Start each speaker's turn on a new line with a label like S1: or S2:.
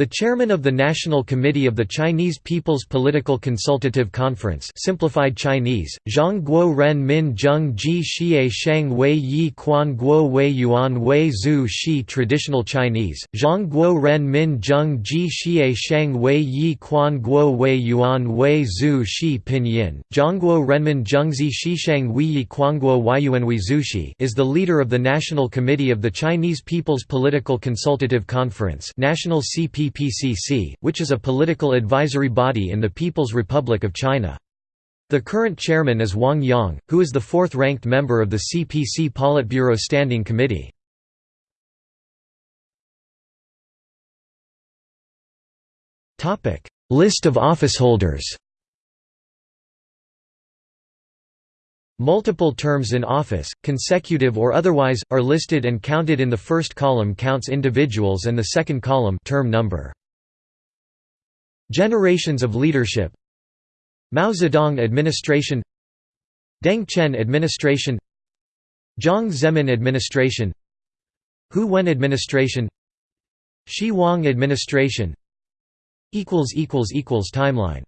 S1: The chairman of the National Committee of the Chinese People's Political Consultative Conference simplified Chinese, Zhang Guo Ren Min Zheng Ji Xie Shang Wei Yi Quan Guo Wei Yuan Wei Zhu Shi Traditional Chinese, Zhang Guo Ren Min Zheng Ji Xie Shang Wei Yi Quan Guo Wei Yuan Wei Zhu Shi Pinyin, Zhangguo Renmin Zhengzi Shishang Yi Quanguo Weiyuanwei Zushi is the leader of the National Committee of the Chinese People's Political Consultative Conference National CP CPCC, which is a political advisory body in the People's Republic of China. The current chairman is Wang Yang, who is the fourth-ranked member of the CPC Politburo Standing Committee. List of officeholders Multiple terms in office, consecutive or otherwise, are listed and counted in the first column counts individuals and the second column term number. Generations of leadership. Mao Zedong administration. Deng Chen administration. Jiang Zemin administration. Hu Wen administration. Xi Wang administration. Timeline